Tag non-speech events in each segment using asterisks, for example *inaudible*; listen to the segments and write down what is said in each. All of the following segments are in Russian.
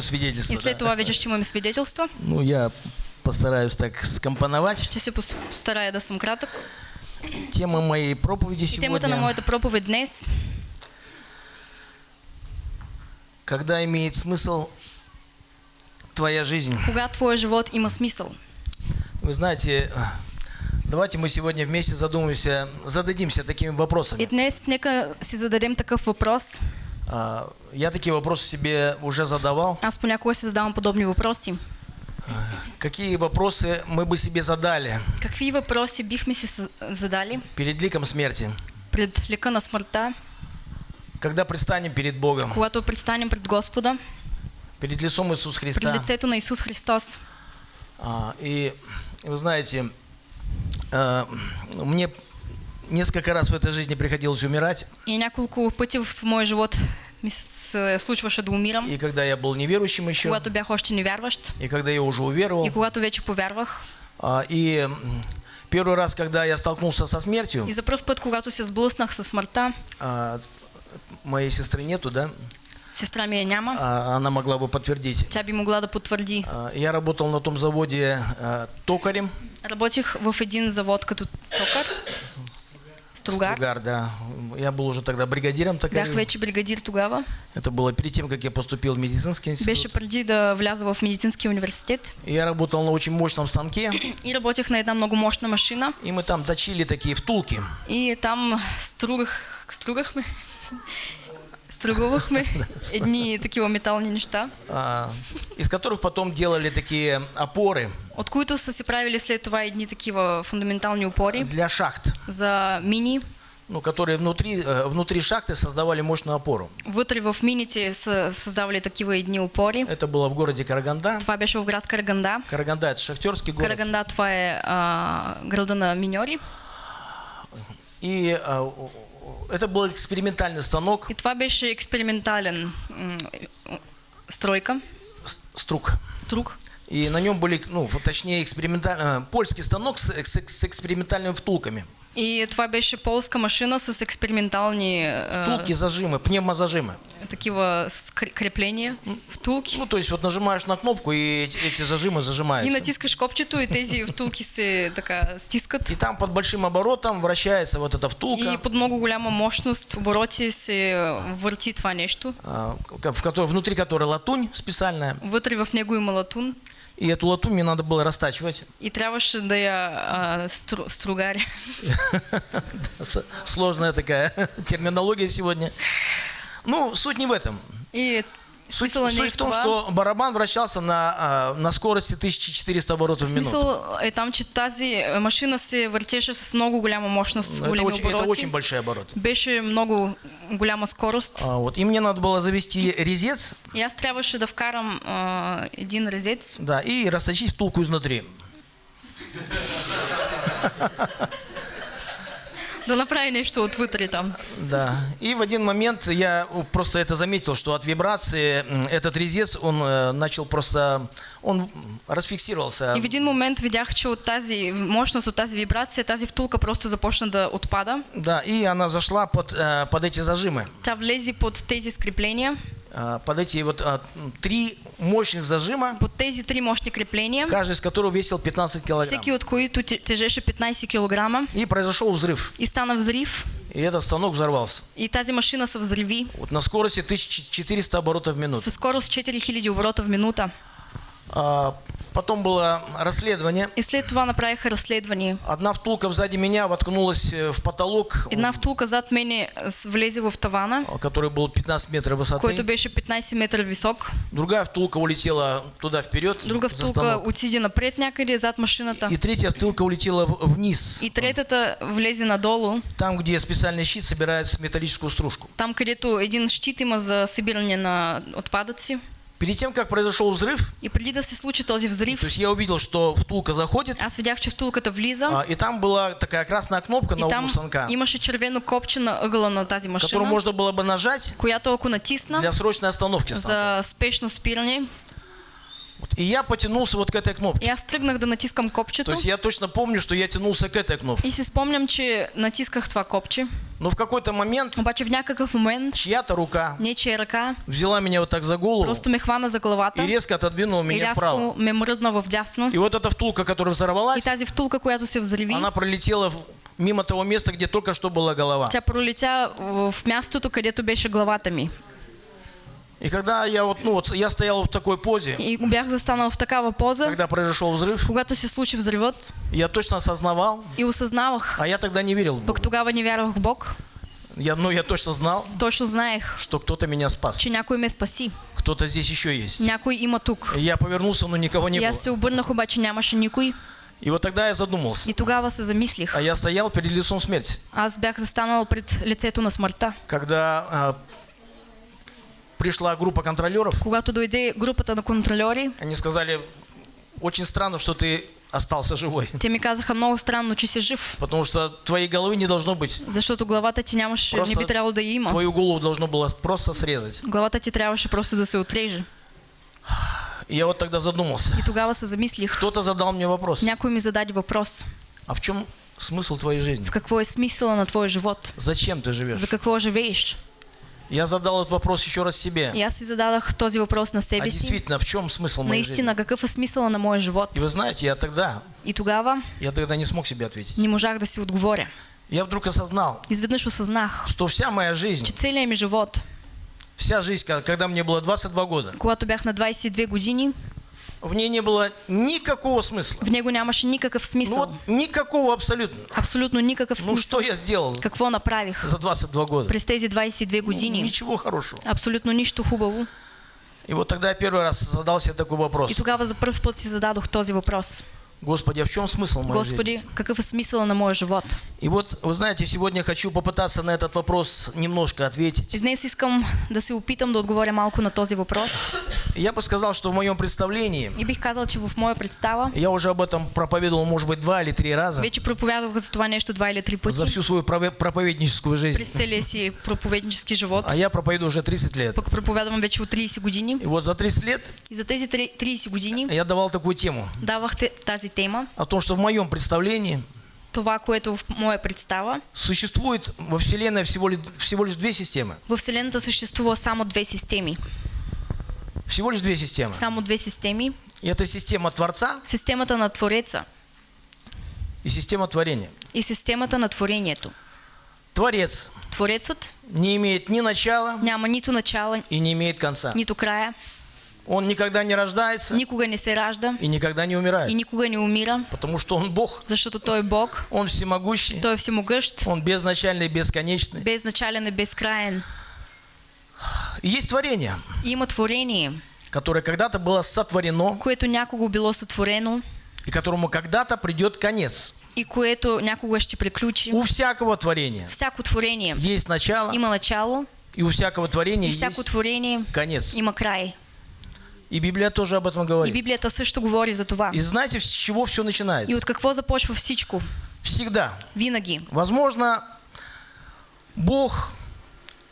Свидетельство. И след да. това вече ще имаме свидетелство. Ну, я постараюсь так скомпоновать. Ще се пос- постарая да съм кратък. Тема моей проповеди И темата на сегодня, моята проповед днес когда имеет смысл твоя жизнь. кога твоя живот има смисъл. Вы знаете, давайте мы сегодня вместе задумаемся, зададимся такими И вопросами. днес нека си зададем такъв въпрос. А, Я такие вопросы себе уже задавал. Аз понякога си задавам подобни въпроси. Какие вопросы мы бы себе задали Какви въпроси бихме си задали перед ликом смерти, пред лика на смъртта, когда предстанем перед Богом, когато предстанем пред Господа, перед лицом Иисуса пред Христа? лицето на Исус Христос. А, И вы знаете, а, мне несколько раз в этой жизни приходилось умирать, И няколко пъти в моя живот ми се случваше да умирам, и когда я был неверующим еще, когато бях още невярващ и когда я уже уверовал. и когато вече повярвах. А, И первый раз, когда я столкнулся со смертью, И за първ път, когато се сблъснах със смъртта, а, моей сестры нету, да? сестра ми я няма, А, Она могла бы подтвердить. тя би могла да потвърди. А, Я работал на том заводе а, токарем. Работих в един завод като токар, стругар. Стругар, да. Я был уже тогда бригадиром Бях вече бригадир тогава. Это было перед тем, как я поступил в медицинский институт. Беше преди да вляза в медицинския университет. И Я работал на очень мощном станке, *clears throat* И работех на една много мощна машина. и мы там точили такие втулки. И там стругах, стругахме, *laughs* стругувахме *laughs* едни такива метални неща, а, из которых потом делали такие опоры от които са се правили след това едни такива фундаментални опори для шахт, за мини. ну, которые внутри, внутри шахты создавали мощную опору. Вътре в мините са създавали такива едни опори. Это было в городе Караганда. Това беше в град Караганда. Караганда – это шахтерский город. Караганда това е а, града на миньори. И а, это был экспериментальный станок, И това беше експериментален стройка, струк. струк. И на нем были, ну, точнее, экспериментальный, польский станок с, с- с экспериментальными втулками. И това беше полска машина с експериментални а, Втулки, зажимы, пневмозажимы. скр- крепления, втулки. Ну, то есть вот нажимаешь на кнопку, и эти, эти зажимы И зажимаются. натискаш копчето и тези втулки се така стискат. И там под большим оборотом вращается вот эта втулка, И под много голяма мощност, обороти се върти това нещо. а, в которой, внутри которой латунь специальная. Вътре в него има латун И эту латунь мне надо было растачивать. и трябваше да я стру, стругари. С- *laughs* Сложная такая *laughs* терминология сегодня. Ну, суть не в этом. И Суть, суть в том, что барабан вращался на, а, на скорости 1400 оборотов в минуту. Смисъл е там, че тази машина се въртеше с много голяма мощност, с Ну, Это големи очень, это очень большие обороты. Беше много голяма скорост. А, вот. И мне надо было завести резец, И аз трябваше да вкарам а, един резец да, и расточить втулку изнутри. *laughs* да направи нещо отвътре там. Да. И в один момент я просто это заметил, что от вибрации этот резец, он э, начал просто, он расфиксировался. И в един момент видях, че от тази мощност, от тази вибрация, тази втулка просто започна да отпада. Да, и она зашла под, э, под эти зажимы. Тя влезе под тези скрепления, Под эти вот а, три мощных зажима, под тези три мощни крепления, каждый из которых весил 15 килограмм. всеки от които тежеше 15 кг И произошел взрыв. и стана взрив. И этот станок взорвался. И тази машина се взриви Вот на скорости 1400 оборотов в минуту. със скорост 4000 оборота в минута. А, потом было расследование. И след това направиха разследване. Одна втулка сзади меня воткнулась э, в потолок, Една втулка зад мене с- влезе в тавана, который был 15 метров който высоты. беше 15 метра висок. Другая втулка улетела туда вперед. Друга за втулка отиде напред някъде зад машината. И третья втулка улетела вниз, И третата влезе надолу, там, где специальный щит собирает металлическую стружку. там където един щит има за събиране на отпадъци. Перед тем, как произошел взрыв, И преди да се случи този то взрив, есть я увидел, что втулка заходит, аз видях, че втулката влиза а, и там была такая красная кнопка на углу там станка, имаше червено копче на ъгъла на тази которую машина, можно было бы нажать която ако натисна для срочной остановки станка. за спешно спиране, Вот. И я потянулся вот к этой кнопке. и аз тръгнах да натискам То копчето есть я точно помню, что я тянулся к этой кнопке. и си спомням, че натисках това копче Но в какой-то момент Обаче в някакъв момент чья-то рука нечия ръка взяла меня вот так за голову просто ме хвана за главата и резко отодвинула и меня вправо. рязко ме мръдна в дясно. И вот эта втулка, которая И взорвалась, тази втулка, която се взриви, она пролетела мимо того места, где только что была голова. тя пролетя в в мястото, където беше главата ми. И когда я вот, ну вот, я стоял в такой позе, И бях застанал в такава поза, когда произошел взрыв, когато се случи взривът я точно осознавал, и осъзнавах, а я тогда не верил пък тогава не вярвах в Бог, Я, ну, я точно знал, точно знаех, что кто-то меня спас. че някой ме спаси. Кто-то здесь еще есть. Някой има тук. Я повернулся, но никого не И было. аз се обърнах, обаче нямаше никой. И вот тогда я задумался. И тогава се замислих. А я стоял перед лицом смерти. Аз бях застанал пред лицето на смъртта. Когда а, пришла группа контролеров, Когато дойде групата на контролери, они сказали, очень странно, что ты остался живой. те ми казаха много странно, че си жив. Потому что твоей головы не должно быть. Защото главата ти Просто не би трябвало да има. Твою голову должно было просто срезать. Главата ти трябваше просто да се отреже. И я вот тогда задумался. И тогава се замислих. Кто-то задал мне вопрос. Някой ми зададе въпрос. А в чем смысл твоей жизни? В какво е смисъла на твоя живот? Зачем ты живешь? За какво живееш? Я задал этот вопрос еще раз себе. Си зададах този въпрос на А себе си. действительно, в чем смысл моей жизни? Наистина, какъв е смисъла на моя живот? И вы знаете, я тогда, И тогава я тогда не смог себе ответить. не можах да си отговоря. Я вдруг осознал, Изведнъж осъзнах, что вся моя жизнь, че целият ми живот, вся жизнь, когда мне было 22 года, когато бях на 22 години, в ней не было никакого смысла. в него нямаше никакъв Ну смисъл. вот никакого абсолютно. Абсолютно никакъв Ну смисъл. что я сделал Какво направих за 22 года? през тези 22 години? Ничего хорошего. Абсолютно нищо хубаво. И вот тогда я первый раз задал себе такой И вопрос. тогава за първ път си зададох този въпрос. Господи, а в чем смысл моей жизни? Господи, какъв е смисъл на моя живот? И вот, вы знаете, сегодня хочу попытаться на этот вопрос немножко ответить. днес искам да се опитам да отговоря малко на този въпрос. Я бы сказал, что в моем представлении, И бих казал, че в моя представа я уже об этом проповедовал, может быть, два или три раза вече проповядвах за това нещо два или три за пъти всю свою проповедническую жизнь. през целия си проповеднически живот. А я проповедую уже 30 лет. Пък проповядвам вече от 30 години. И вот за 30 лет И за тези три- 30 години я давал такую тему давах тази тема. о том, что в моем представлении Това, което в моя представа. существует во Вселенной всего, ли- всего лишь две системы. В Вселената съществува само две системи. Всего лишь две системы. Само две системи. И это система Творца Системата на Твореца и система творения. и системата на творението. Творец Творецът не имеет ни начала няма нито начало, и не имеет конца. нито края, Он никогда не рождается никога не се ражда и никогда не и умирает. никога не умира, Потому что Он Бог, защото Той Бог, Он всемогущий, Той е всемогъщ, Он безначальный и бесконечный. безначален и безкраен. И есть творение, И има творение, которое когда-то было сотворено което някого било сътворено и которому когда-то придет конец. и което някога ще приключи. У всякого творения Всяко творение есть начало, има начало и у всякого творения и всяко есть творение конец. има край. И Библия тоже об этом И говорит. Библията също говори за това. И знаете, с чего все И начинается? от какво започва всичко? Всегда. Винаги. Возможно, Бог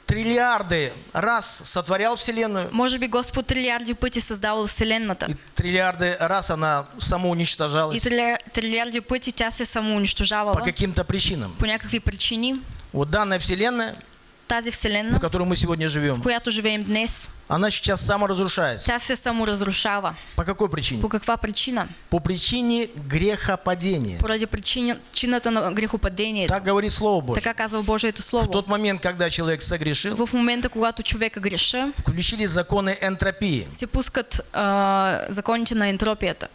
триллиарды раз сотворял Вселенную, Може би Господ трилиарди пъти създавал Вселената. и триллиарды раз она И самоуничтожалась триля- трилиарди пъти тя се по самоунищожавала каким-то причинам. по някакви причини. Вот данная Вселенная, Тази в Вселена, которой мы сегодня в живем, която живеем днес, она сейчас саморазрушается. тя се саморазрушава. По какой причине? По каква причина? По причине грехопадения. Поради причина- причината на грехопадението. Так говорит Слово Божье. Така казва Божието В Слово. тот момент, когда человек согрешил, В момента, когато човека греша, включились законы энтропии. се пускат а, законите на ентропията.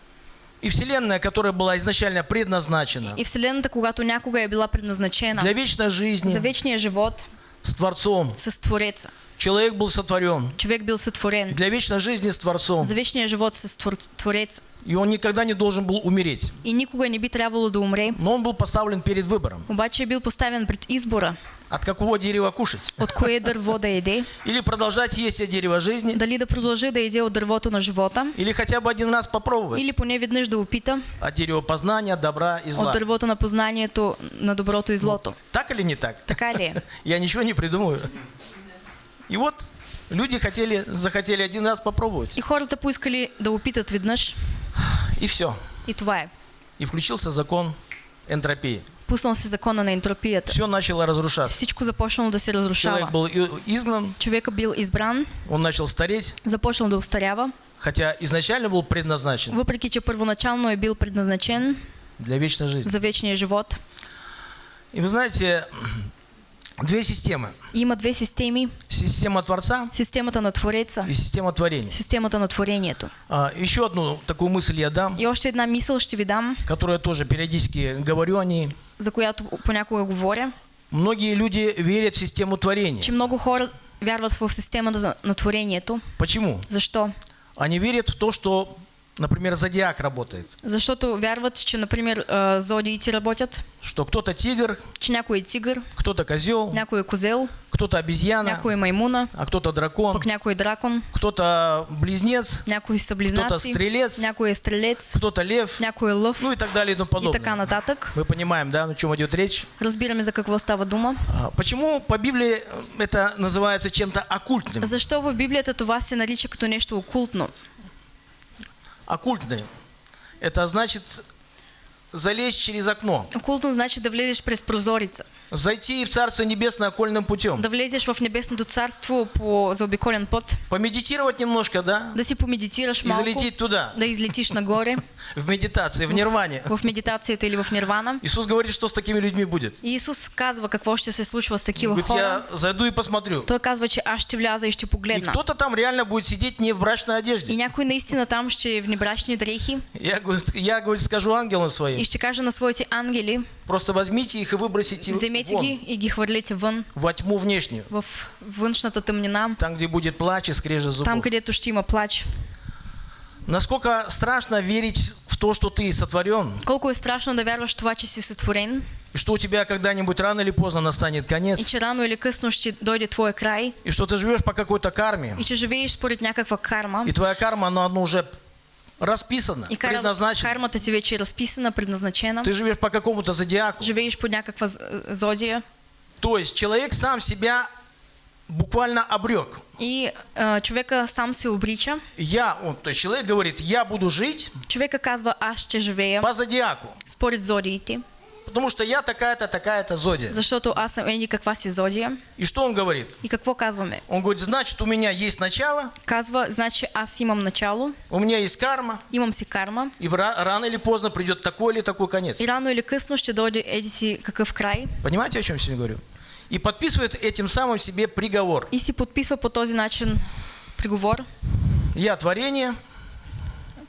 И Вселенная, которая была изначально предназначена И Вселената, когато някога е била предназначена для вечной за жизни вечния живот с Творцом, с Твореца. человек был сотворен Човек бил сътворен для вечной жизни с Творцом. за вечния живот с Твор- Твореца. И он никогда не должен был умереть. И никога не би трябвало да умре. Но он был поставлен перед выбором. Обаче е бил поставен пред избора От какого дерева кушать? от кое *laughs* дърво да еде. Или продолжать есть от дерева жизни, Дали да продължи да еде от дървото на живота. или хотя бы один раз попробовать Или поне веднъж да опита от дерева познания, добра и от зла. дървото на познанието на доброто и злото. Так или не так? Така ли е? *laughs* Я ничего не придумываю. И вот люди хотели, захотели один раз попробовать. И хората поискали да опитат веднъж. И все. И това е. И включился закон энтропии. Пуснал се закона на ентропията. все начало разрушаться. Всичко започнало да се Человек разрушава. был и- изгнан, Човека бил избран, он начал стареть, започнал да устарява, хотя изначально был предназначен въпреки че първоначално е бил предназначен для вечной жизни. за вечния живот. И вы знаете, две системы. Има две системи. Система Творца Системата на Твореца, и система творения. системата на творението. А, еще одну такую мысль я дам, И още една мисъл ще ви дам, которую я тоже периодически говорю о ней. за която понякога говоря, Многие люди верят в систему творения. че много хора вярват в системата на- на творението. Почему? Защо? Они верят в то, что, например, зодиак работает. Защото вярват, че, например, а, зодиите работят, Что кто-то тигр, че някой е тигър, кто-то козел, някой е козел, кто-то обезьяна, някой е маймуна, а кто-то дракон, пък някой е дракон, кто-то близнец, някой са кто-то близнаци, стрелец, някой е стрелец, кто-то лев, някой е лъв ну и так далее и тому и така подобное. нататък. Мы понимаем, да, о чем идет речь. Разбираме за какво става дума. А, Почему по Библии это называется чем-то оккультным? Защо в Библията това се нарича като нещо окултно? Оккультным. Это значит залезть через окно, Окултно значи да влезеш през прозорица, зайти в Царство Небесное окольным путем, да влезеш в небесното царство по заобиколен път, помедитировать немножко, да, да си помедитираш и малко, залететь туда, да излетиш нагоре *laughs* в медитации, в нирване. в медитацията или в нирвана. Иисус говорит, что с такими людьми будет. И Исус казва какво ще се случва с Говорит, хора. я зайду и посмотрю. Той казва, че аз ще вляза и ще И погледна. кто-то там реально будет сидеть не в брачной И одежде. някой наистина там ще е в небрачни дрехи Я, говорит, я говорит, скажу ангелам и своим, ще каже на своите ангели, просто возьмите их и выбросите вземете вон, и ги хвърлите вън, во тьму внешнюю. в външната тъмнина, Там, где будет плач и скрежет там зубов. където ще има плач. Насколько страшно верить в то, что ты сотворен, Колко е страшно да вярваш това, че си сътворен и что у тебя когда-нибудь рано или поздно настанет и конец, че рано или късно ще дойде твоя край? И что ты живешь по какой-то карме, и че живееш според някаква карма? И твоя карма, она, она уже расписана, и кар... предназначена. кармата ти вече е разписана, предназначена, Ты живешь по какому-то зодиаку. живееш под някаква з- зодия То есть человек сам себя буквально обрек. и а, човека сам се обрича. Я, он, то есть человек говорит, я буду жить Човека казва, аз ще живея по зодиаку, според зодиите, потому что я такая-то, такая-то зодия. защото аз съм еди каква си зодия. И что он говорит? И какво казваме? Он говорит, значит, у меня есть начало, Казва, значи аз имам начало, у меня есть карма, имам си карма и ра- рано или поздно придет такой или такой конец. и рано или късно ще дойде еди си какъв край Понимаете, о чем я сегодня говорю? И подписывает этим самым себе приговор. и си подписва по този начин приговор, Я творение,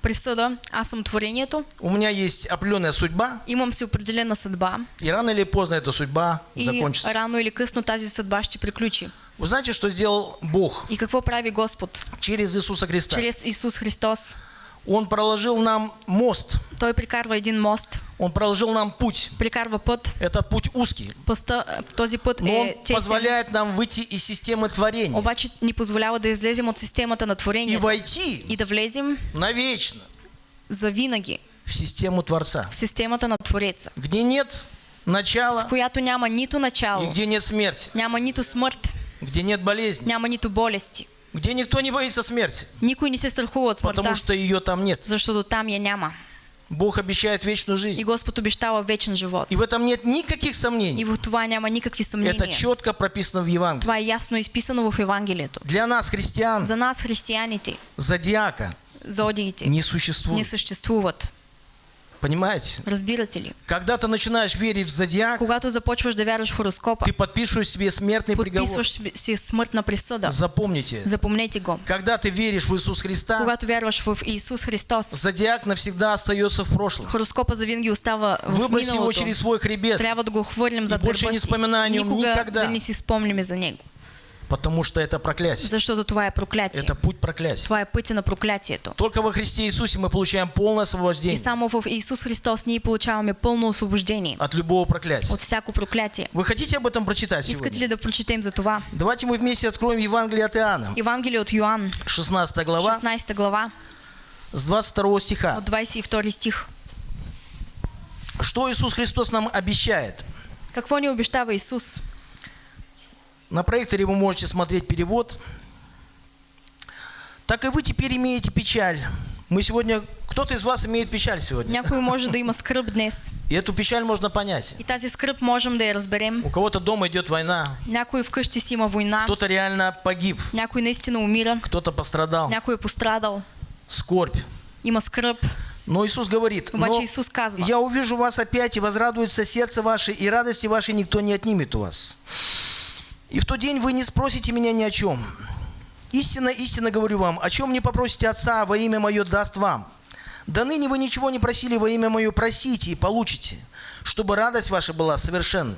присъда, аз съм творението, у меня есть определенная судьба, имам си определена съдба и рано или поздно эта судьба и закончится. рано или късно тази съдба ще приключи. Вы знаете, что сделал Бог И какво прави Господ? через Иисуса Христа? Чрез Исус Христос. Он проложил нам мост, Той прикарва един мост, Он проложил нам путь. прикарва път. Это путь узкий, Пъста, този път но он е тесен, позволяет нам выйти из системы творения. Обаче ни позволява да излезем от системата на и творението войти и да влезем навечно за винаги в систему Творца, в системата на Твореца, где нет начала в която няма нито и начало, где нет смерти, няма нито смърт, где нет болезни, няма нито болести. Где никто не боится смерти, Никой не се страхува от смъртта, потому что ее там нет. защото там я няма. Бог обещает вечную И жизнь. Господ обещава вечен живот. И в этом нет никаких И сомнений. в това няма никакви Это съмнения. четко прописано в Евангелии. Това е ясно изписано в Евангелието. Для нас, христиан, За нас, християните, зодиака зодиите не не существует. Понимаете? Разбирате ли? Когда ты начинаешь верить в зодиак, Когато започваш да вярваш в хороскопа, ты подписываешь себе смертный приговор. подписваш си смъртна присъда. Запомните. Запомнете го. Когда ты веришь в Иисус Христа, Когато вярваш в Исус Христос, зодиак навсегда остается в прошлом. хороскопа завинаги остава в Выброси его через свой хребет, Трябва да го хвърлим за больше не вспоминай о нем никогда. да не си за него. Потому что это проклятие. Защото това е проклятие. Это путь проклятия. Това е пътя на проклятието. Только во Христе Иисусе мы получаем полное И освобождение само в Исус Христос ние получаваме пълно освобождение от любого проклятия. от всяко проклятие. Вы хотите об этом прочитать Искате сегодня? ли да прочетем за това? Давайте мы вместе откроем Евангелие от Иоанна, Евангелие от Йоанн, 16 глава, 16 глава, с 22 стиха. от 22 стих. Что Иисус Христос нам обещает? Какво ни обещава Исус? На проекторе вы можете смотреть перевод. Так и вы теперь имеете печаль. Мы сегодня Кто-то из вас имеет печаль сегодня. Някой може да има скръп днес. *laughs* И эту печаль можно понять. И тази скръп можем да я разберем. У кого-то дома идет война, Някой вкъщи си има война, кто-то реально погиб, някой наистина умира, кто-то пострадал. някой е пострадал, Скорбь. има скръп. Но Иисус говорит, «Но Исус казва, я увижу вас опять, и возрадуется сердце ваше, и радости вашей никто не отнимет у вас. И в тот день вы не спросите меня ни о чем. Истинно, истинно говорю вам, о чем не попросите Отца во имя Мое даст вам. Да ныне вы ничего не просили во имя Мое, просите и получите, чтобы радость ваша была совершенна.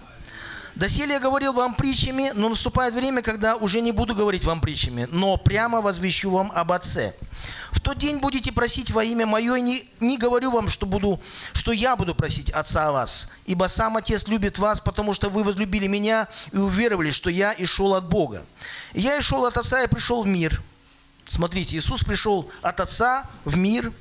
Доселе я говорил вам притчами, но наступает время, когда уже не буду говорить вам притчами, но прямо возвещу вам об Отце. В тот день будете просить во имя Мое, и не, не говорю вам, что, буду, что я буду просить Отца о вас, ибо сам Отец любит вас, потому что вы возлюбили Меня и уверовали, что я и шел от Бога. Я и шел от Отца и пришел в мир. Смотрите, Иисус пришел от Отца в мир,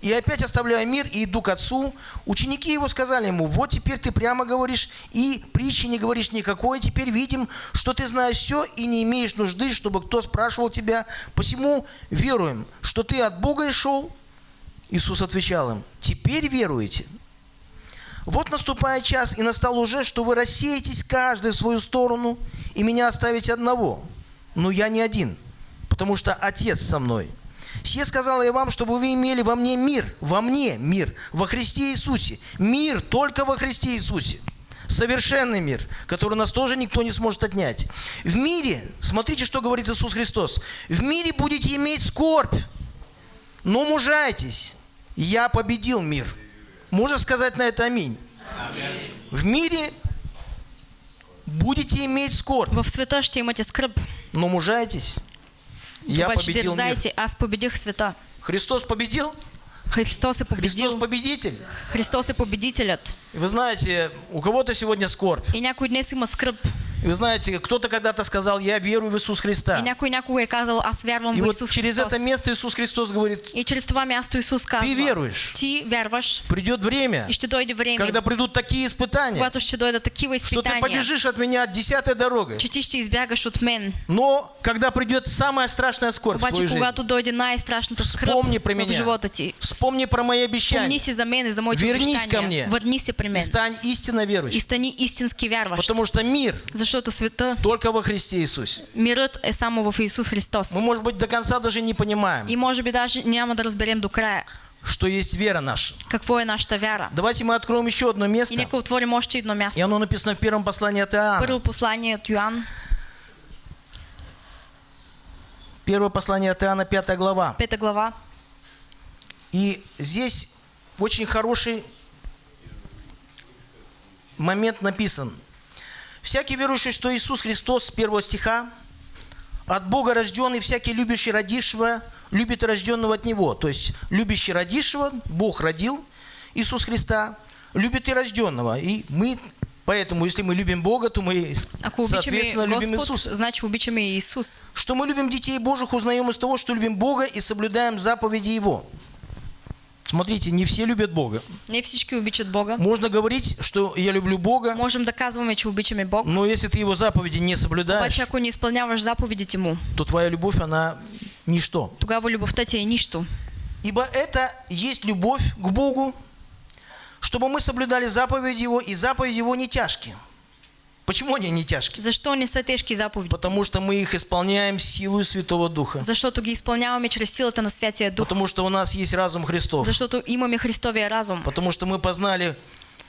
и опять оставляя мир и иду к Отцу, ученики его сказали ему, вот теперь ты прямо говоришь, и притчи не говоришь никакой, теперь видим, что ты знаешь все и не имеешь нужды, чтобы кто спрашивал тебя, посему веруем, что ты от Бога и шел. Иисус отвечал им, теперь веруете. Вот наступает час, и настал уже, что вы рассеетесь каждый в свою сторону, и меня оставите одного. Но я не один, потому что Отец со мной. Все сказал я вам, чтобы вы имели во мне мир, во мне мир, во Христе Иисусе. Мир только во Христе Иисусе. Совершенный мир, который нас тоже никто не сможет отнять. В мире, смотрите, что говорит Иисус Христос, в мире будете иметь скорбь, но мужайтесь, я победил мир. Можно сказать на это аминь? В мире будете иметь скорбь, в света ще имате скръп, но мужайтесь. Я победил мир. аз победих света. Христос победил? Христос е победил. Христос победитель. Христос е победителят. И вы знаете, у кого-то сегодня скорбь. И някой днес има скръп. И вы знаете, кто-то когда-то сказал, я верую в Иисус И Христа. някой някога е казал, аз вярвам И в вот Исус через Христос. это место Иисус Христос говорит, И через това място Исус казва, ты веруешь. ти вярваш Придет время, и ще дойде време, когда придут такие испытания, когато ще дойдат такива что ты побежишь от меня десятой дорогой. че ти ще избягаш от мен. Но когда придет самая страшная скорбь в Обаче, твою жизнь, когато дойде най-страшната скръп Вспомни про в меня. живота ти, вспомни про мои обещания си за мен и за моите Вернись ко мне. обещания. Върни се при и мен стань истинно и верующим. стани истински вярващ. Потому что мир Защото света, только во Христе Иисусе. мирът е само в Исус Христос. Мы, может быть, до конца даже не понимаем, И може би даже няма да разберем до края что есть вера наша. какво е нашата вяра. Давайте мы откроем еще одно И место. нека отворим още едно И място. оно написано в первом послании от Иоанна. Първо послание от Йоан, Первое послание от Иоанна, 5 глава. пета глава. И здесь очень хороший момент написан. Всякий верующий, что Иисус Христос, с первого стиха, от Бога рожденный, всякий любящий родившего, любит рожденного от Него. То есть, любящий родившего, Бог родил Иисус Христа, любит и рожденного. И мы, поэтому, если мы любим Бога, то мы, Ако обичаме соответственно, любим Иисуса. значи обичаме и Исус. Что мы любим детей Божьих, узнаем из того, что любим Бога и соблюдаем заповеди Его. Смотрите, не все любят Бога. Не всички обичат Бога. Можно говорить, что я люблю Бога, Можем да казваме, че обичаме Бог. но если ты Его заповеди не соблюдаешь, Обаче ако не изпълняваш заповедите Му, то твоя любовь, она ничто. тогава любовта ти е нищо. Ибо это есть любовь к Богу, чтобы мы соблюдали заповеди Его, и заповеди Его не тяжкие. Почему они не тяжкие? Защо не са тежки заповеди? Потому что мы их исполняем силой Святого Духа. Защото ги изпълняваме чрез силата на Святия Дух. Потому что у нас есть разум Христов. Защото имаме Христовия разум. Потому что мы познали,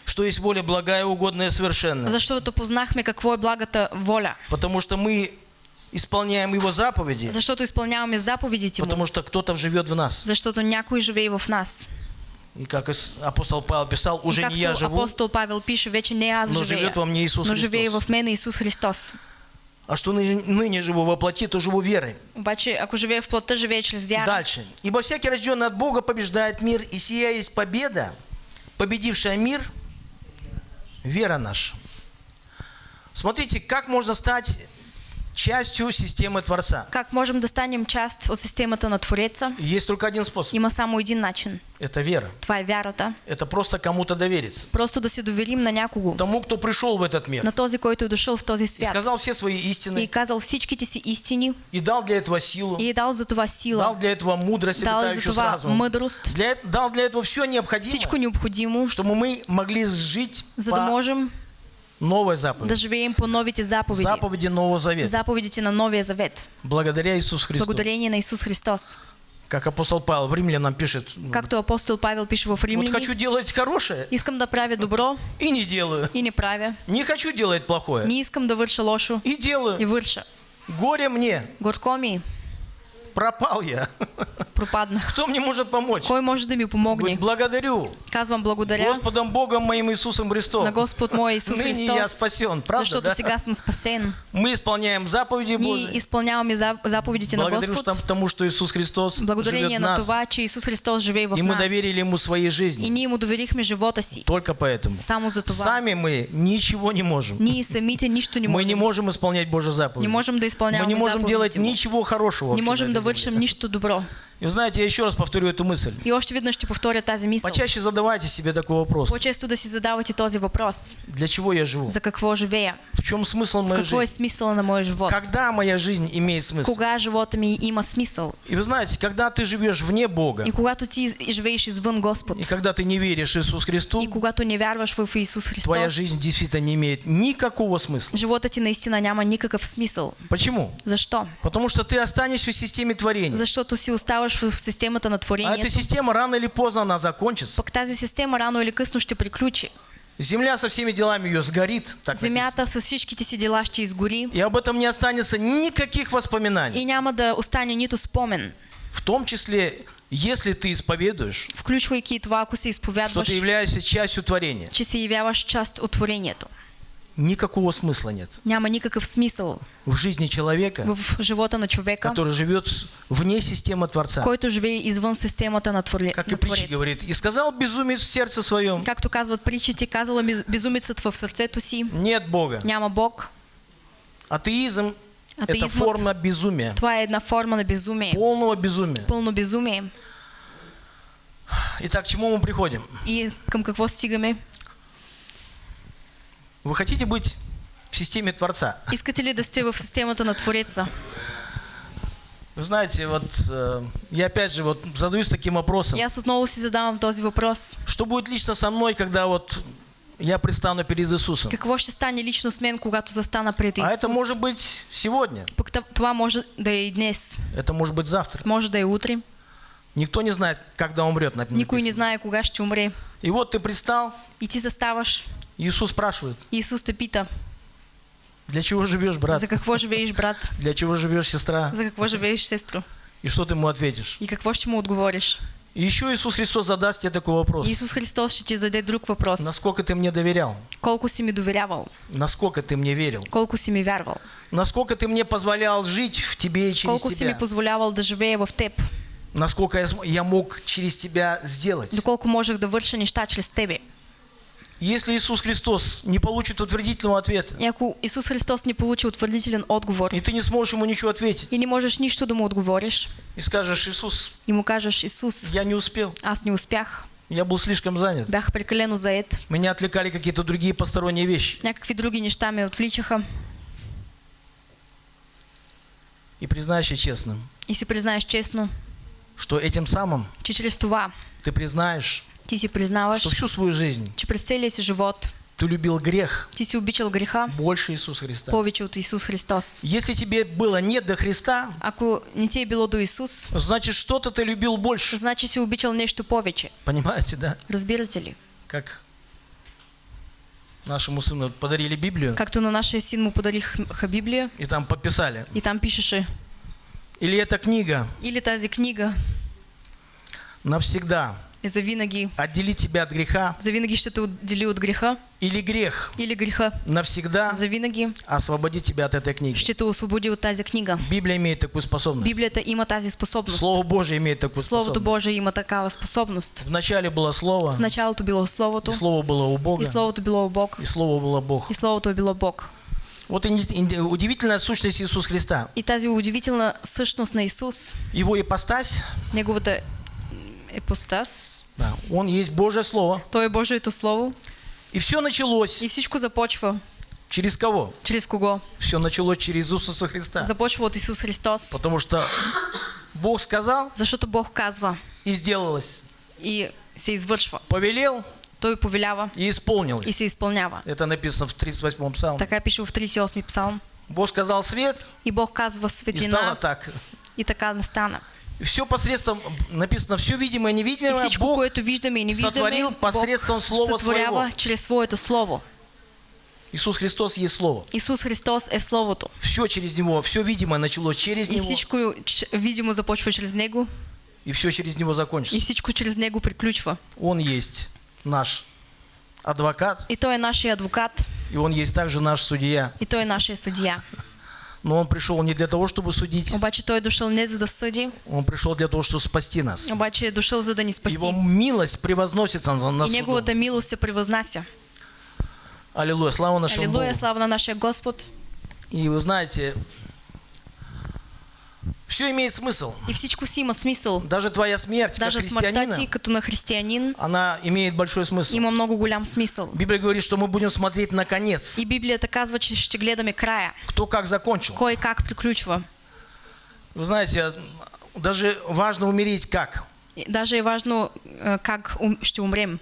что есть воля благая, угодная, совершенная. Защото познахме какво е благата воля. Потому что мы исполняем Его заповеди, Защото изпълняваме заповедите Му. потому что кто-то живет в нас. Защото някой живее в нас. И как апостол Павел писал, уже не я живу, апостол Павел пише, вече не аз но живея, живет во мне Иисус но живее Христос. в мене Исус Христос. а что ныне, живу во плоти, то живу верой. Обаче, ако живее в плота, живее чрез вяра. Дальше. Ибо всякий рожденный от Бога побеждает мир, и сия есть победа, победившая мир, вера наша. Смотрите, как можно стать частью системы Творца? Как можем да станем част от системата на Твореца? Есть только один способ. Има само един начин. Это вера. Това е вярата. Это просто кому-то довериться. Просто да се доверим на някого. Тому, кто пришел в этот мир На този, който е дошъл в този и свят. сказал все свои И истины, казал всичките си истини. и дал для этого силу, И дал за това дал сила. для этого мудрость, Дал за това мъдрост. для, дал для этого все Всичко необходимое, необходимо, чтобы мы могли жить за да по можем новой да живеем по новите заповеди. Заповеди Нового Завета. Заповедите на Новия завет. Благодаря Иисусу Христу. Благодарение на Исус Христос. Как апостол Павел в Римлянам пишет, Както апостол Павел пише в вот Римляни, хочу делать хорошее искам да правя добро и не делаю. и не правя. Не хочу делать плохое Не искам да върша лошо и и делаю. върша. Горе мне, Горко ми, пропал я. пропаднах. Кто мне может помочь? Кой може да ми Говорит, помогне? благодарю Казвам благодаря Господом Богом моим Иисусом Христом. на Господ мой Исус Ныне я Христос, спасен, правда? защото да? сега съм спасен. Мы исполняем заповеди Ние Божии. изпълняваме за- заповедите на Благодарю Господ, что- тому, что Иисус Христос благодарение на нас. това, че Исус Христос живее в И мы нас. доверили Ему своей И жизни. ние му доверихме живота си. Только поэтому. Само за това. Сами мы ничего не можем. Ние самите нищо не Мы не можем. можем исполнять Божьи заповеди. Не можем да Мы изпълняваме не можем делать ничего хорошего. Не можем да этой вършим земле. нищо добро. И вы знаете, я еще раз повторю эту мысль. И още веднъж ще повторя тази мисъл. Почаще задавайте себе такой вопрос. По-често да си задавате този въпрос. Для чего я живу? За какво живея? В чем смысл моей жизни? смисъла на моя живот? Когда моя жизнь имеет смысл? Кога живота ми има смисъл? И вы знаете, когда ты живешь вне Бога, И когато ти из- живееш извън Господ, и когда ты не веришь Иисус Христу, и когато не вярваш в Исус твоя Христос, жизнь действительно не имеет никакого смысла. живота ти наистина няма никакъв смисъл. Почему? Защо? Потому что ты останешься в системе творения. Защото си оставаш в системата на А эта творението. система рано или поздно она закончится. Пък тази система рано или късно ще приключи. Земля со всеми делами ее сгорит. Так. Земята с всичките си дела ще изгори И об этом не останется никаких воспоминаний. и няма да остане нито спомен. В том числе, если ты исповедуешь, Включвайки това, ако се что изповядваш, ты являешься частью творения, че се явяваш част от творението. Никакого смысла нет Няма никакъв смисъл в жизни человека, в живота на човека, который живет вне системы Творца. който живее извън системата на, твори... Как и притча говорит, и сказал безумец в сердце своем, Както казват притчите, казала безумецът в сърцето си, нет Бога. няма Бог. Атеизм – это Атеизмът, форма безумия, това е една форма на безумие. полного безумия. Пълно безумие. Итак, к чему мы приходим? И към какво стигаме? Вы хотите быть в системе Творца? *laughs* Искате ли да сте в системата на Твореца? Вы знаете, вот э, я опять же вот задаюсь таким вопросом. И аз отново си задавам този въпрос. Что будет лично со мной, когда вот я предстану перед Иисусом? Какво ще стане лично с мен, когато застана пред Исус? А это может быть сегодня, Пък това може да е и днес, это может быть завтра. може да е утре. Никто не знает, когда умрет, например. Никой не знае кога ще умре. И вот ты предстал, И ти заставаш. Иисус спрашивает, И Исус те пита, для чего живешь, брат? за какво живееш, брат? *laughs* Для чего живешь, сестра? За какво живееш, сестро? И что ты ему ответишь? И какво ще му отговориш? И еще Иисус Христос задаст тебе такой вопрос. И Исус Христос ще ти зададе друг въпрос. Насколько ты мне доверял? Колко си ми доверявал? Насколько ты мне верил? Колко си ми вярвал? Насколько ты мне позволял жить в тебе и через Колко си ми тебя? позволявал да живея в теб? Насколько я, я мог через тебя сделать? Доколко можех да върша неща чрез тебе? Если Иисус Христос не получит утвердительного ответа, И ако Исус Христос не получи утвърдителен отговор и ты не сможешь ему ничего ответить, и не можеш нищо да му отговориш и скажешь, Иисус, и му кажеш, Исус, я не успел, аз не успях, я был слишком занят, бях прекалено заед, меня отвлекали какие-то другие посторонние вещи. някакви други неща ме отвличаха И признайся честно, и си признаеш честно, что этим самым че чрез това ты признаешь, ти си признаваш, что всю свою жизнь че през целия си живот ты любил грех ти си обичал греха больше Иисуса Христа. повече от Исус Христос. Если тебе было нет до Христа, Ако не ти е било до Исус, значит что-то ты любил больше. значи си обичал нещо повече. Понимаете, да? Разбирате ли? Как нашему сыну подарили Библию, Както на нашия син му подариха Библия и там подписали. и там пишеше Или эта книга или тази книга навсегда за винаги, отделит тебя от греха, за винаги ще те отдели от греха или грех или греха навсегда за винаги освободит тебя от этой книги. ще те освободи от тази книга. Библия имеет такую способность. Библията има тази способност. Слово Божие имеет такую Словото способность. Божие има такава способност. Вначале было Слово, В началото било Словото и Слово было у Бога, и Словото било Бог и Слово было Бог. и Словото е било Бог. Вот удивительная сущность Иисуса Христа. И тази удивителна същност на Исус, Его ипостась, неговата епостас, да, Он есть Божье Слово. Той е Божието Слово И все началось и всичко започва. через кого? Чрез кого? Все началось через Иисуса Христа. Започва от Исус Христос. Потому что Бог сказал Защото Бог казва и сделалось. и се извършва. Повелел Той повелява и исполнилось. и се изпълнява. Это написано в 38-м псалме. Така пише в 38 псалм. Бог сказал свет, И Бог казва и стало светлина так. и така не стана. Все посредством, написано, все видимое и И невидимое, всичко, Бог което виждаме и не виждаме, сътворил посредством Бог Слова Своего. чрез Своето Слово. Иисус Христос есть Слово. Исус Христос е Словото. Все через Него, все видимое началось через И Него, всичко ч- видимо започва чрез Него и все через Него и закончится. всичко чрез Него приключва. Он есть наш адвокат, И Той е нашия адвокат, и Он есть также наш судья. и Той е нашия съдия. Но Он пришел не для того, чтобы судить, Обаче Той е дошъл не за да съди, Он пришел для того, чтобы спасти нас. обаче е дошъл за да ни спаси. Его милость превозносится на, на И суду. Неговата милост се превъзнася. Аллилуйя, слава нашему Алилуя, Богу. слава на нашия Господ. И вы знаете, все имеет смысл. И всичко си има смисъл. Даже твоя смерть, как Даже ти, христианина, като на християнин, она имеет большой смысл. има много голям смисъл. Библия говорит, что мы будем смотреть на конец. И Библията казва, че ще гледаме края. Кто как закончил. Кой как приключва. Вы знаете, даже важно умереть как. Даже важно е, как ум- ще умрем.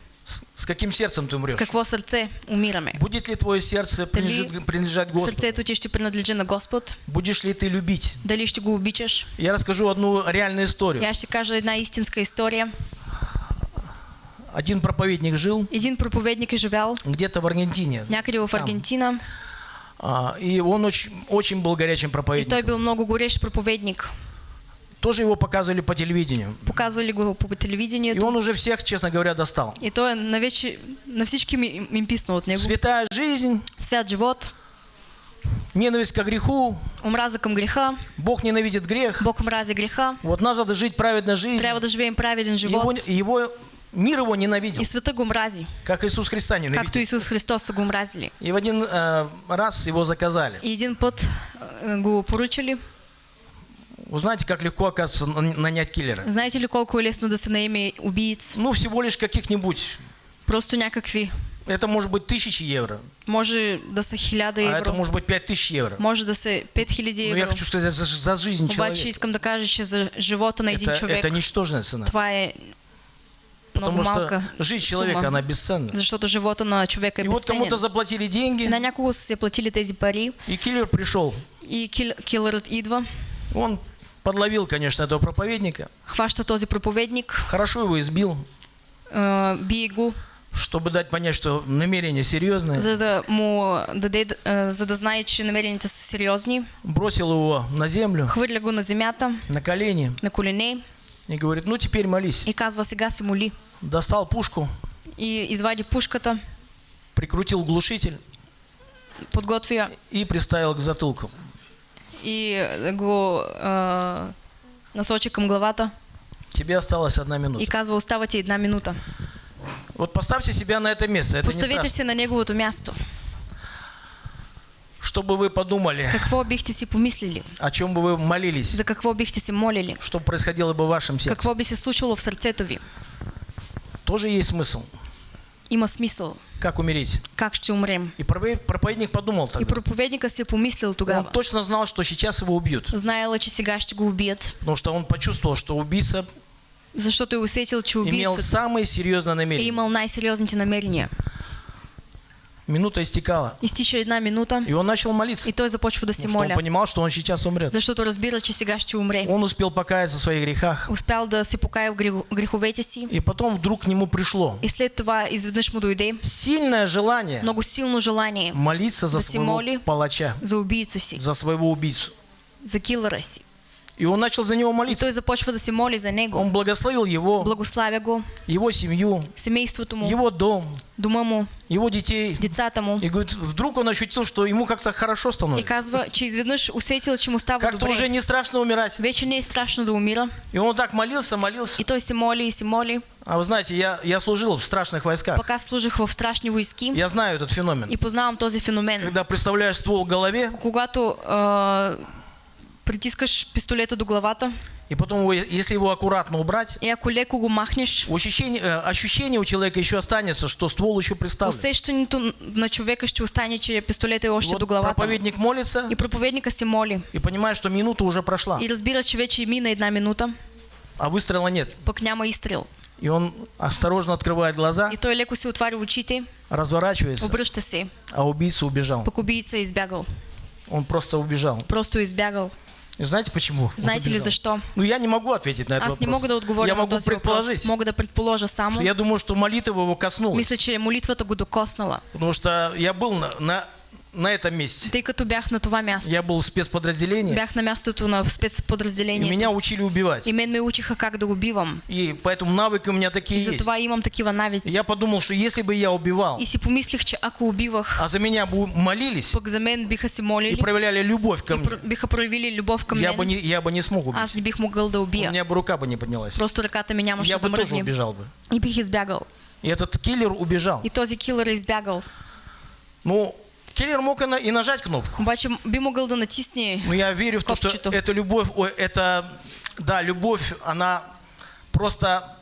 С, каким сердцем ты умрешь. С какво сърце умираме. Будет ли твое сердце принадлежать Господу? Сърцето ти ще принадлежи на Господ. Будешь ли ты любить? Дали ще го обичаш. Я расскажу одну реальную историю. И аз ще кажа една истинска история. Один проповедник жил Един проповедник е живял где-то в Аргентине. някъде в Аргентина А, и он очень, очень был горячим и той проповедником. бил много горещ проповедник. Тоже его показывали по телевидению. Показвали го по И телевидението. он уже всех, честно говоря, достал. И той е на, вече, на всички им, писна от него. Святая жизнь, Свят живот, ненависть к греху, омраза към греха, Бог ненавидит грех. Бог мрази греха, Вот надо жить праведной жизнью. трябва да живеем праведен Его, живот. его, мир его ненавидел, И света го мрази, как Иисус Христа ненавидел. Исус Христос са го мразили. И в один э, раз его заказали. И един път е, го поръчали. Вы знаете, как легко, оказывается, на- нанять киллера? Знаете ли колко е лесно да се наеме убиец? Ну, всего лишь каких-нибудь. Просто някакви. Это может быть тысячи евро, Може да са хиляда а это евро. может быть пять тысяч евро. Може да са 5000 Но я евро. хочу сказать, за, за жизнь Обаче человека. искам да кажа, че за живота на един Это, човек это ничтожная цена. това е Потому что жизнь человека, сума. она бесценна. Защото живота на човека е И вот кому-то заплатили деньги, На някого се платили тези пари и киллер пришел. и кил, килърът идва, Он подловил, конечно, этого проповедника, хваща този проповедник, хорошо его избил, бие го, чтобы дать понять, что намерение серьезное. за да му даде, за да знае, че намерените са сериозни. Бросил его на землю, Хвърля го на земята, на колени на колене и говорит, ну теперь молись. и казва сега се моли. Достал пушку, И извади пушката, прикрутил глушитель подготви я и приставил к затылку. И го а, насочи към главата Тебе осталась одна и минута. казва остава ти една минута. Вот поставьте себя на это место. Это не Поставете страшно. се на неговото място. Чтобы вы подумали, Какво бихте си помислили? о чем бы вы молились, За какво бихте се молили? что происходило бы в вашем сердце. Какво би се случило в сърцето ви? Тоже есть смысл. Има смисъл. Как умереть? Как ще умрем? И проповед- проповедник подумал И тогда. проповедника си е помислил Он тогава. точно знал, что сейчас его убьют. Знаела, че сега ще го убият, Потому что он почувствовал, что убийца защото е усетил, че имел убийцът самые серьезные намерения. имал най-сериозните намерения. Минута истекала. Изтича една минута И он начал молиться. и той започва да се Потому что он моля, понимал, что он сейчас умрет. защото разбира, че сега ще умре. Он успел покаяться в своих грехах. Успял да се покая в греховете си И потом вдруг к нему пришло и след това изведнъж му дойде сильное желание много силно желание молиться за Да си своего моли. палача, за убийца си, за своего убийцу. за килъра си. И он начал за него И молиться. той започва да се моли за него. Он благословил его, Благославя го, его семью, семейството му, его дом, дома му, его детей. децата му. И говорит, вдруг он ощутил, что ему как-то хорошо И становится. казва, че изведнъж усетил, че му става Как-то уже не страшно умирать. Вече не е страшно да умира. И он так молился, молился. И той се моли и се моли. А вы знаете, я, я служил в страшных войсках. Пък аз служих в страшни войски Я знаю этот феномен. и познавам този феномен. Когда представляешь ствол к голове, Когато а, притискаш пистолета до главата и потом, если его аккуратно убрать, и ако леко го махнеш, ощущение, э, ощущение у человека еще останется, что ствол еще приставлен. усещането на човека ще остане, че пистолетът е още Вот до главата. проповедник молится И проповедника се моли. и понимает, что минута уже прошла, И разбира, че вече мина една минута, а выстрела нет. пък няма изстрел. И он осторожно открывает глаза, И той леко си отваря очите, разворачивается, обръща се, а убийца убежал. пък убийца избягал. Он просто убежал. Просто е избягал. И знаете почему? Знаете ли убежал? защо? Ну, я не могу ответить на этот Аз вопрос. не мога да отговоря я на могу този предположить. Мога да предположа что само. я думаю, что молитва его коснулась. Мисля, че молитвата го докоснала. Потому что я был на, на, на этом месте. Тъй като бях на това място. Я был в спецподразделении, Бях на мястото на и спецподразделението. меня учили убивать. И мен ме учиха как да го бивам. И поэтому навыки у меня такие И есть. затова имам такива И навици. я подумал, что если бы я убивал, И си помислих, че ако убивах, а за меня бы молились пък за мен биха се и молили проявляли любовь ко и мне, биха проявили любов към я бы, не, я бы не смог убить. аз не бих могъл да У убия. меня бы рука бы не поднялась. Просто ръката ми нямаше Я да бы тоже мръдне. убежал бы. И бих избягал. И этот киллер убежал. И този килър е избягал. Ну, киллер мог и, на- и нажать кнопку. Обаче би могъл да натисне Но я верю в то, что эта любовь, это, да, любовь, она просто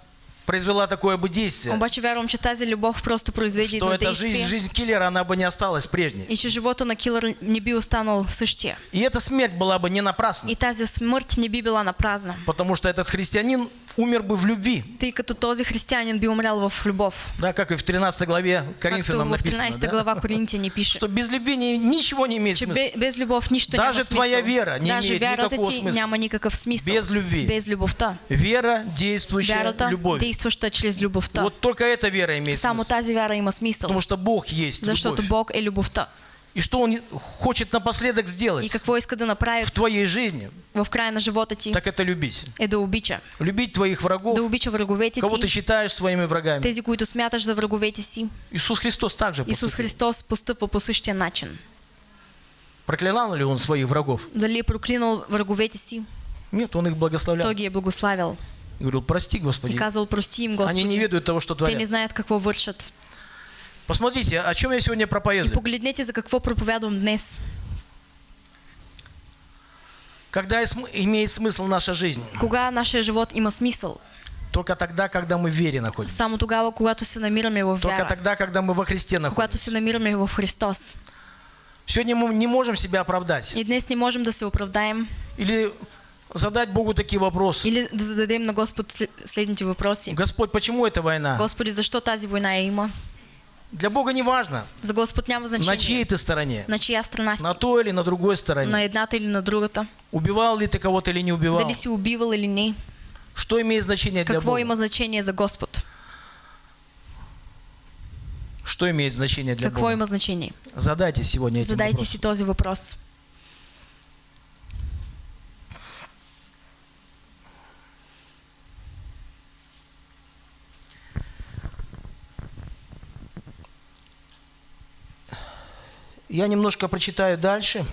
произвела такое бы действие, Обаче вярвам, че тази любов просто произведе что эта жизнь, действие. жизнь киллера, она бы не осталась прежней. И че живота на килър не би останал същия. И эта смерть была бы не напрасна, И тази смърт не би била на празна. потому что этот христианин умер бы в любви. Тъй като този християнин би умрял в любов. Да, как и в 13 главе Коринфянам в написано. 13 да? глава Коринтияни пише. Что без любви ни- ничего не имеет Че смысла. бе- без любов нищо Даже няма смисъл. твоя вера не Даже имеет никакого ти смисъла. няма никакъв смисъл. Без любви. Без любовта. Вера, действующая Вярата, любовь. Действаща чрез любовта. Вот только эта вера имеет Само смысл. тази вяра има смисъл. Потому что Бог есть Защото любовь. Бог е любовта. И что Он хочет напоследок И сделать какво иска да направи в твоей жизни, в края на живота ти так это любить. е да обича. Любить твоих врагов, Да обича враговете кого ты ти, считаешь своими врагами. тези, които смяташ за враговете си. Иисус Христос также поступил. Христос постъпва по същия начин. Проклинал ли Он своих врагов? Дали проклинал враговете си, Нет, Он их благословлял. той ги е благославил. И говорил, прости, И Господи. казал, прости им, Они Господи. не ведают того, что Те не творят. знаят какво вършат. Посмотрите, о чем я сегодня И проповедую. погледнете за какво проповядвам днес. Когда и имеет смысл наша жизнь? Кога нашия живот има смисъл? Только тогда, когда мы в вере находимся. Само тогава, когато се намираме в Только вяра. тогда, когда мы во Христе Когато находимся. се намираме в Христос. Сегодня мы не можем себя оправдать. И днес не можем да се оправдаем Или задать Богу такие вопросы. или да зададем на Господ след- следните въпроси. Господь, почему эта война? Господи, защо тази война има? Для Бога не важно, За Господ няма на значение. чьей ты стороне. На чия страна си? На той или на другой стороне. На едната или на другата? Убивал ли ты кого-то или не убивал? Дали си убивал или не? Что имеет значение для Какво Бога? има значение за Господ? Что имеет значение для Какво Бога? има значение? Задайте сегодня этим Задайте вопрос. си този въпрос. Я немножко прочитаю дальше.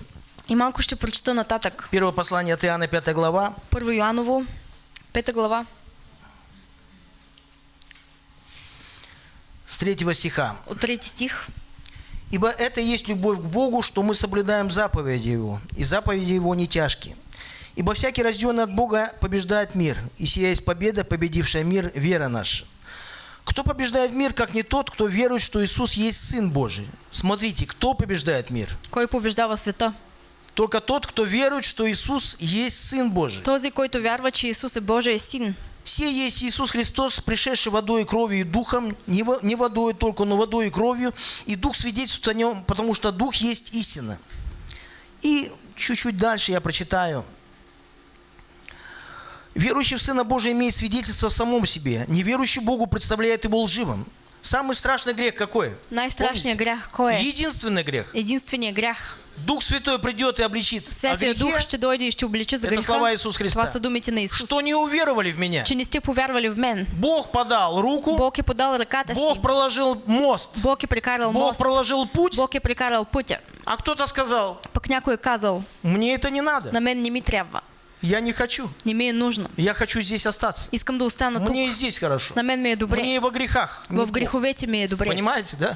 И малко ще прочета нататък. Первое послание от Иоанна, 5 глава. Първо Йоаново, пета глава, с 3 стиха. от трети стих. «Ибо это есть любовь к Богу, что мы соблюдаем заповеди Его, и заповеди Его не тяжкие. Ибо всякий, рожденный от Бога, побеждает мир, и сия есть победа, победившая мир, вера наша. Кто побеждает мир, как не тот, кто верует, что Иисус есть Сын Божий? Смотрите, кто побеждает мир? Кой побеждава света? Только тот, кто верует, что Иисус есть Сын Божий. Този, който вярва, че Исус е Божий син. Все есть Иисус Христос, пришедший водой, кровью и духом, не водой только, но водой и кровью, и Дух свидетельствует о нем, потому что Дух есть истина. И чуть-чуть дальше я прочитаю. Верующий в Сына Божия имеет свидетельство в самом себе. Неверующий Богу представляет его лживым, Самый страшный грех какой? Най-страшният Помните? грях кой е? Единственный грех. Единственият грях. Дух Святой придет и обличит о Святия Дух грехе, ще дойде и ще обличи за Это слова Иисус Христа. Това са думите на Исус. что не уверовали в меня. Че не сте повярвали в мен. Бог подал руку, Бог е подал си. Бог проложил мост, Бог е прекарал Бог мост. проложил путь, Бог е прекарал пътя. а кто-то сказал, Пък някой казал, мне это не надо, на мен не ми трябва. Я не хочу, Не ми е нужно. я хочу здесь остаться. Искам да остана. Мне и здесь хорошо, На мен ми е добре. мне и во грехах. В греховете ми е добре. Понимаете, да?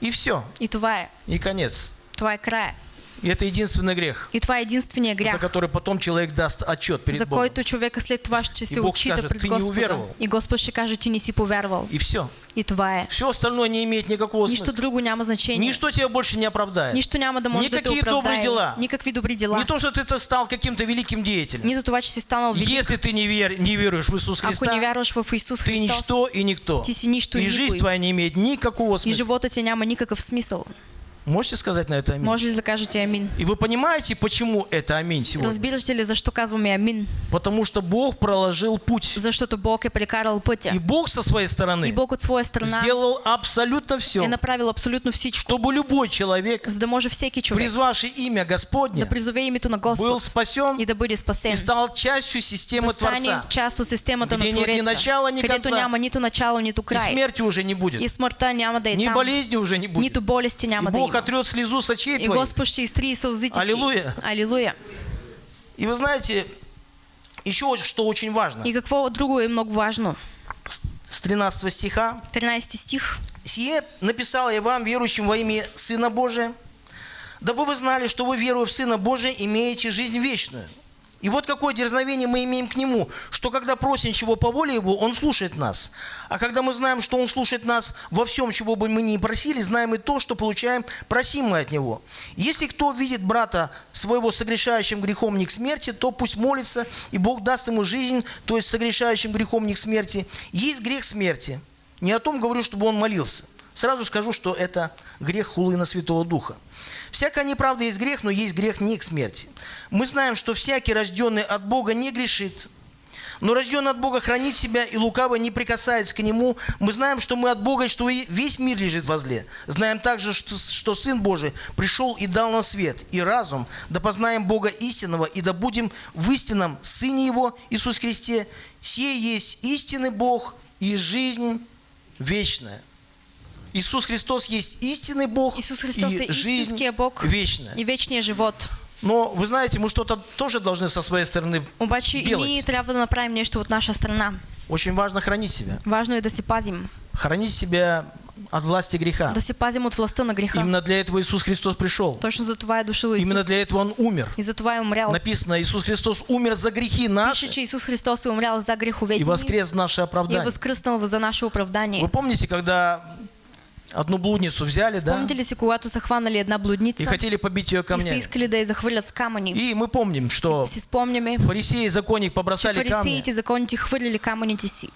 И все, И това е. и конец. Това е края. И это единственный грех, И това е единствения за который потом человек даст отчет перед за Богом. който човека след това ще се отчита скаже, пред «Ти не Господа. уверовал». И Господ ще каже, ти не си повярвал. И все. И това е. Все остальное не имеет никакого смысла. друго няма значение. Ничто тебя больше не оправдает. Нищо няма да може да Никакие добрые оправдае. дела. Никакви добри дела. Не то, что ты стал каким-то великим деятелем. Нито това, че си станал велик. Если ты не, вер, не веруешь в Иисус Ако не Христа, вярваш в Исус ты Христос, ничто и никто. ти си нищо и И жизнь твоя не имеет никакого И смысла. живота ти няма никакъв смисъл. Можете сказать на это аминь? Може ли да кажете амин? И вы понимаете, почему это аминь сегодня? Разбирате ли защо казваме амин? Потому что Бог проложил путь. Защото Бог е прекарал пътя. И Бог со своей И стороны Бог от своя страна сделал абсолютно все, направил абсолютно всичко, чтобы любой человек, за да може всеки човек призвавший имя да Господне, призове името на был Господ спасен и да бъде и спасен. стал частью системы Да Творца. част от системата Где нет ни начала, ни конца. няма нито начало, нито И край. смерти уже не будет. И смъртта няма да е Ни болезни уже не будет. Нито болести И няма да Бог отрет слезу с очей И твоих. Господ ще изтрие сълзите ти. Алилуя. Алилуя. И вы знаете, еще что очень важно. И какво друго е много важно? С 13 стиха. 13 стих. «Сие написал я вам, верующим во имя Сына Божия, дабы вы знали, что вы, веруя в Сына Божия, имеете жизнь вечную. И вот какое дерзновение мы имеем к Нему, что когда просим чего по воле Его, Он слушает нас. А когда мы знаем, что Он слушает нас во всем, чего бы мы ни просили, знаем и то, что получаем просимое от Него. Если кто видит брата своего согрешающим грехом не к смерти, то пусть молится, и Бог даст ему жизнь, то есть согрешающим грехом не к смерти. Есть грех смерти. Не о том говорю, чтобы он молился. Сразу скажу, что это грех хулы на Святого Духа. Всякая неправда есть грех, но есть грех не к смерти. Мы знаем, что всякий, рожденный от Бога, не грешит. Но рожденный от Бога хранит себя, и лукаво не прикасается к нему. Мы знаем, что мы от Бога, что весь мир лежит во зле. Знаем также, что, что Сын Божий пришел и дал нам свет и разум, да познаем Бога истинного, и да будем в истинном Сыне Его, Иисус Христе. Сей есть истинный Бог и жизнь вечная. Иисус Христос есть истинный Бог Исус Христос и жизнь Бог вечная. и вечния живот. Но вы знаете, мы что-то тоже должны со своей стороны Обаче и делать. трябва да направим нещо от наша страна. Очень важно хранить себя. Важно е да се пазим. Хранить себя от власти греха. Да се пазим от властта на греха. Именно для этого Иисус Христос пришел. Точно за това е дошъл Исус. Именно для этого Он умер. И за това е умрял. Написано, Иисус Христос умер за грехи Пише, наши че Исус Христос умрял за греховете и воскрес в наше и оправдание. възкръснал за наше оправдание. Вы помните, когда одну блудницу взяли, да, Спомните ли си, когато са хванали една и блудница хотели побить ее и са камнями? искали да я захвърлят с камъни? И мы помним, что Си спомняме, фарисеи и законник побросали камни фарисеите законите хвърлили камъните си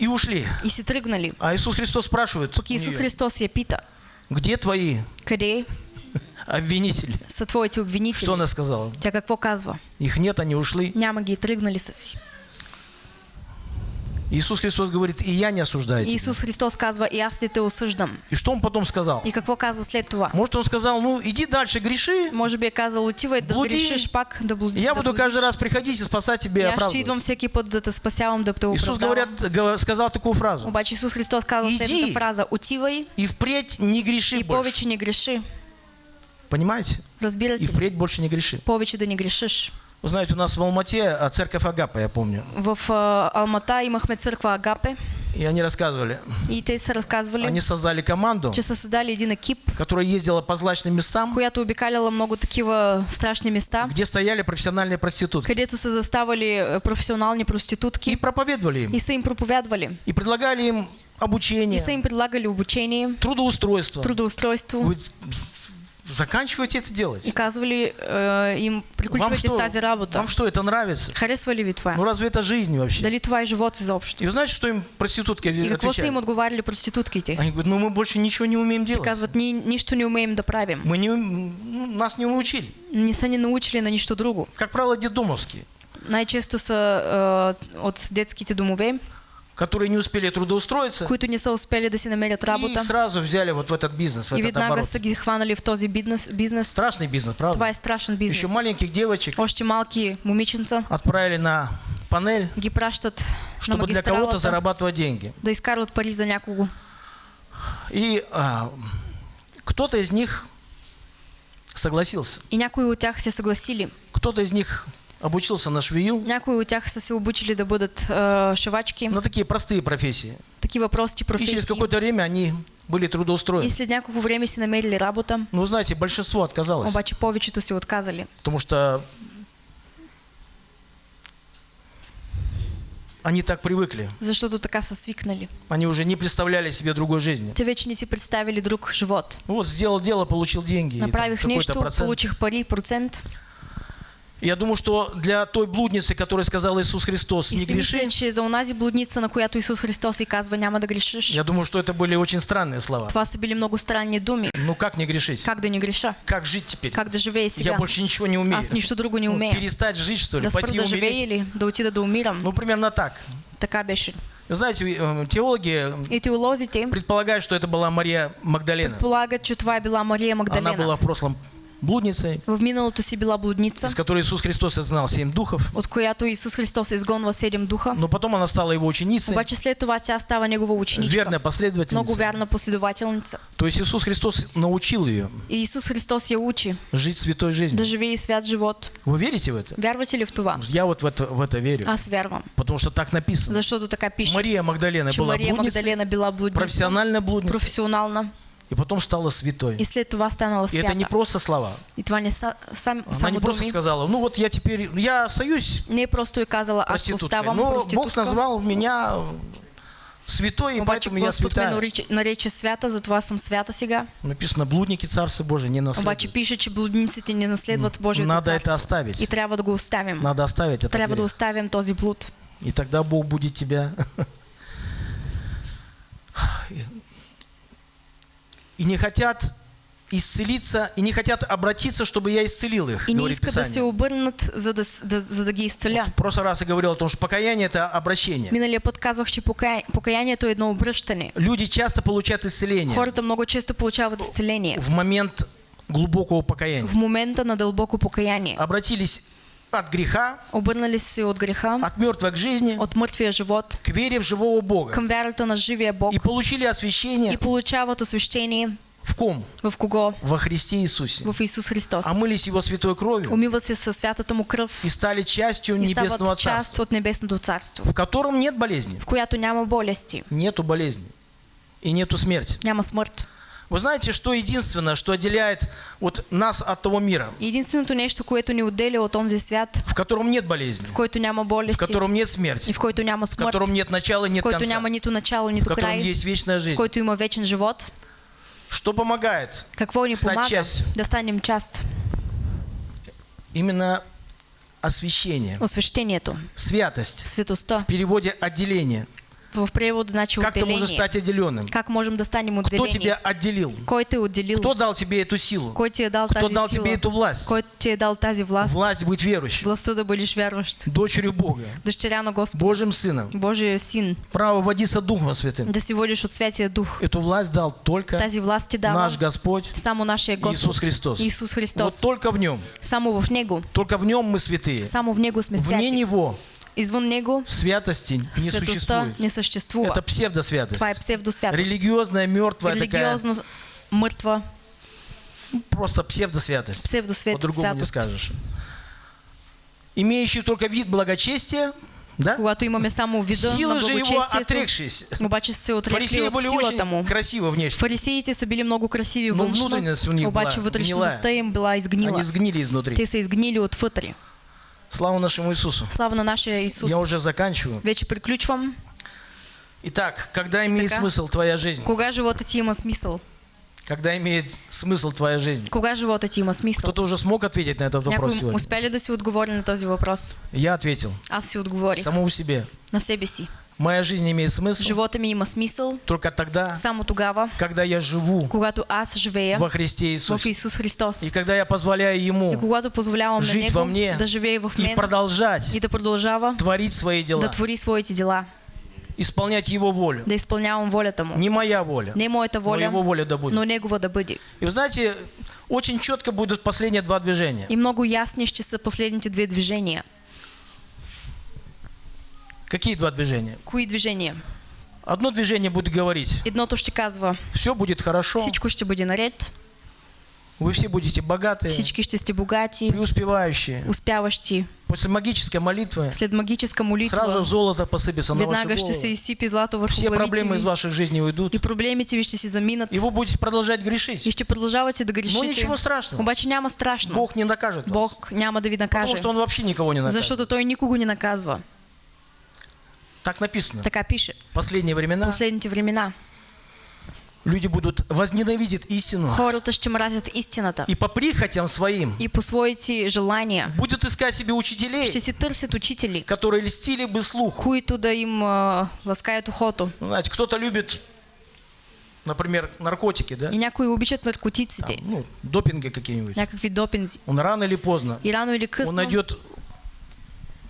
и ушли. и си тръгнали. А Иисус Христос спрашивает, Пък у Исус неё, Христос я пита, где твои къде обвинители? са твоите Что обвинители? она сказала? Тя какво казва? Их нет, они ушли. Няма ги, тръгнали са си. Иисус Христос говорит, и я не осуждаю И тебя. Исус Христос казва, и аз ли те осъждам? И что он потом сказал? И какво казва след това? Может, он сказал, ну, иди дальше, греши, Може би е казал, отивай да Блуди. грешиш пак, да блудиш. и я да буду каждый раз приходить и спасать тебя и И оправдывать. идвам всеки път да те спасявам, да те Иисус говорят, гов- сказал такую фразу. Обаче Исус Христос казва Иди. следната фраза. Отивай И впредь не греши и больше. повече не греши. Понимаете? Разбирате И впредь больше не греши. Повече да не грешиш. Вы знаете, у нас в Алмате а, церковь Агапа, я помню. В а, Алмата имахме църква Агапе И они рассказывали. и те са разказвали, Они создали команду, че са създали един екип, которая ездила по злачным местам, която обикаляла много такива страшни места, где стояли профессиональные проститутки. където са заставали е, професионални И проститутки проповедовали им. и са им проповядвали. И предлагали им И обучение, са им предлагали обучение, трудоустройство. трудоустройство Говорит, заканчивайте это делать. и казвали е, им, Вам приключвайте с что, тази работа. вам что, это нравится? Харесва ли? Ну разве это жизнь вообще? Дали е живот изобщо? И вы знаете, что им проститутки И отвечали? им отговаряли проститутките? Они говорят, ну мы больше ничего не умеем делать. казват, ние нищо не умеем да правим. Мы не, нас не научили. Не са ни научили на нищо друго. Как правило, детдомовские. Най-често са е, от детските домове, которые не успели трудоустроиться, които не са успели да си намерят и работа сразу взяли вот в этот бизнес, в и этот оборот. са ги хванали в този бизнес. бизнес. Страшный бизнес, правда? Това е страшен бизнес. Еще маленьких девочек Още малки момиченца отправили на панель, ги пращат чтобы для кого-то зарабатывать деньги. да изкарват пари за някого. И а, кто-то из них согласился. И някои от тях се съгласили. Кто-то из них обучился на швею, Някои от тях са се обучили да бъдат е, шивачки. на такие простые профессии. Такива прости И через какое-то время они были И трудоустроены. след няколко време си намерили работа, Ну, знаете, большинство отказалось, обаче повечето се отказали. потому что они так привыкли. Защото така са свикнали. Они уже не представляли себе другой жизни. Те вече не си представили друг живот. Вот сделал дело, получил деньги. Направих процент. получих пари, процент. Я думаю, что для той блудницы, которая сказала Иисус Христос, И не греши, че за онази блудница, на която Исус Христос и казва няма да грешиш, я думаю, что это были очень странные слова. са били много странни думи. Ну как не грешить? Как да не греша? Как жить теперь? Как да живея Я сега? больше ничего не умею. Аз нищо друго не Ну, умея. перестать жить, что ли? Да Пойти умереть? или да отида да умирам. Ну, примерно так. Така беше. Знаете, э, теологи И теолозите предполагают, что это была Мария Магдалена. полагат, че това е била Мария Она была Магдалена. в прошлом блудницей, В миналото си била блудница, из которой Иисус Христос изгнал семь духов. от която Исус Христос изгонва седем духа. Но потом она стала его ученицей, Обаче след това тя става негова ученичка. верная Много последовательница. вярна последователница. То есть Иисус Христос научил ее И Исус Христос я учи жить святой жизнью. да живее свят живот. Вы верите в это? Вярвате ли в това? Я вот в это, в это верю, Аз вярвам. потому что так написано. Защото така пише, Мария Магдалена че была Мария блудницей, Магдалена била блудница, профессиональная блудница, професионална и потом стала святой. и след това станала И это не свята. просто слова. И това не са, сам, Она не просто думи. сказала, ну вот я теперь, я остаюсь Не просто и казала, аз проституткой, но Бог назвал меня святой, и Обаче поэтому я Господ ме святая. нарича, нарече свята, затова съм свята сега. Написано, блудники Царство Божие не Обаче наследуют. пише, че блудниците не наследват Божието Надо это царство. оставить. И трябва да го оставим. Надо оставить это. Трябва да грех. оставим този блуд. И тогда Бог будет тебя. И не хотят исцелиться, и не хотят обратиться, чтобы я исцелил их, И не говорит иска да се обърнат, за да, да, за да ги изцеля. В прошлый раз я говорил о том, что покаяние – это обращение. Миналия път казвах, че покая... покаянието е едно обръщане. Люди часто получают исцеление Хората много често получават изцеление. в момент глубокого покаяния. В момента на дълбоко покаяние. Обратились от греха, Обърнали от греха, от мертвой к жизни, от мъртвия живот, к вере в живого Бога. към вярата на живия Бог И получили и освящение получават освещение в ком? в кого? Во Христе Иисусе. В Исус Христос. Омылись Его святой кровью Умиват се със святата му кръв и стали частью и Небесного стават част Царства, от Небесното царство, в котором нет болезни, в която няма болести, нету болезни и нету смерти. няма смърт. Вы знаете, что единственное, что отделяет вот нас от того мира, И Единственото нещо, което ни отделя от онзи свят, в котором нет болезни, в който няма в болести котором нет и смерти, в който няма в смърт, котором нет начала и в нет който конца, няма нито начало, в нито котором край, есть вечная в жизнь. който има вечен живот, Что помогает? какво ни помага частью. да станем част? Именно освящение, Освещението, святость. светостта. В переводе отделение. В превод значи Как ты можешь отделение. стать отделенным? Как можем да станем Кто тебя отделил? Кой е отделил? Кто дал тебе эту силу? Кой ти е дал Кто тази дал сила? тебе эту власть? Кой ти е дал тази власт? Власть быть верующим, Властта да бъдеш вярващ. дочерью Бога, Дъщеря на Господ. Божьим сыном. Божия син. Право водиться Духом Святым. Да водиш от Святия Дух. Эту власть дал только Тази власт ти дава наш Господь само нашия Господ. Иисус Христос. Исус Вот Христос. только в Нем. Само в Него. Только в Нем мы святые. Само в Него сме Вне святи. Него Извън Него святости не существует. не съществува. Это псевдосвятость. Това е псевдосвятост. Религиозная, мертвая такая, Религиозно мъртва просто псевдосвятость. По-другому не скажешь. Имеющий только вид благочестия, да? Когато имаме само вида на же его благочестието, отрекшись. обаче са се отрекли Фарисеи от были силата му. очень красиво внешне. Фарисеите са били много красиви Но външно, обаче вътрешността им била изгнила. Они сгнили изнутри. Те са изгнили отвътре. Слава нашему Иисусу. Слава на нашия Исус. Я уже заканчиваю. Вече приключвам. Итак, когда имеет Така. смысл твоя жизнь? Кога живота ти има смисъл? Когда имеет смысл твоя жизнь? Кога живота ти има смисъл? Кто-то уже смог ответить на этот вопрос Някой сегодня? успя ли да си отговори на този въпрос? Я ответил. Аз си отговорих Самому себе. на себе си. Моя жизнь имеет смысл Живота ми има смисъл только тогда, само тогава, когда я живу когато аз живея во Христе в Иисусе. Исус Христос. И когда я позволяю И Ему когато позволявам на жить во Него мне да живее в и мен продолжать и да продължава творить свои да дела. твори своите дела. исполнять Его волю. да изпълнявам волята му. Не моя воля, Не моята но Его воля, воля да будет. но негова да бъде. И вы знаете, очень четко будут последние два движения. И много ясни ще са последните две движения. Какие два движения? Кои движения? Одно движение будет говорить, Едното ще казва, все будет хорошо, всичко ще бъде наред, вы все будете богатые, всички ще сте богати, преуспевающие. успяващи. После магической молитвы След магическа сразу молитва, золото посыпется на ваши веднага ще се изсипи злато върху Все проблемы из ваших жизней уйдут. И проблемите ви ще си заминат. И вы будете продолжать И грешить. ще продължавате да Но грешите. ничего страшного. Обаче няма страшно. Бог не накажет вас. Бог няма да ви накаже. Потому что Он вообще никого не накажет. Защото той никого не наказва. Так написано. Така пише. В последние времена Последните времена. люди будут возненавидеть истину Хората ще мразят истината. и по прихотям своим И по своите желания будут искать себе учителей, ще си търсят учители, которые льстили бы слуху. които да им а, ласкаят ухото. Ну, Знаете, кто-то любит, например, наркотики, да? И някои обичат наркотиците, ну, допинги какие-нибудь. някакви допинзи. Он рано или поздно, И рано или он късно найдет